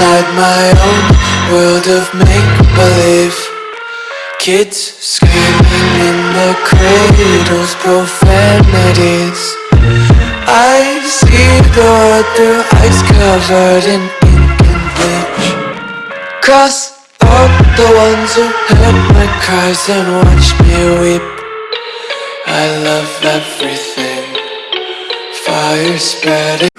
inside my own world of make-believe. Kids screaming in the cradles, profanities. I see the world through ice covered in ink and bleach. Cross out the ones who heard my cries and watched me weep. I love everything. Fire spreading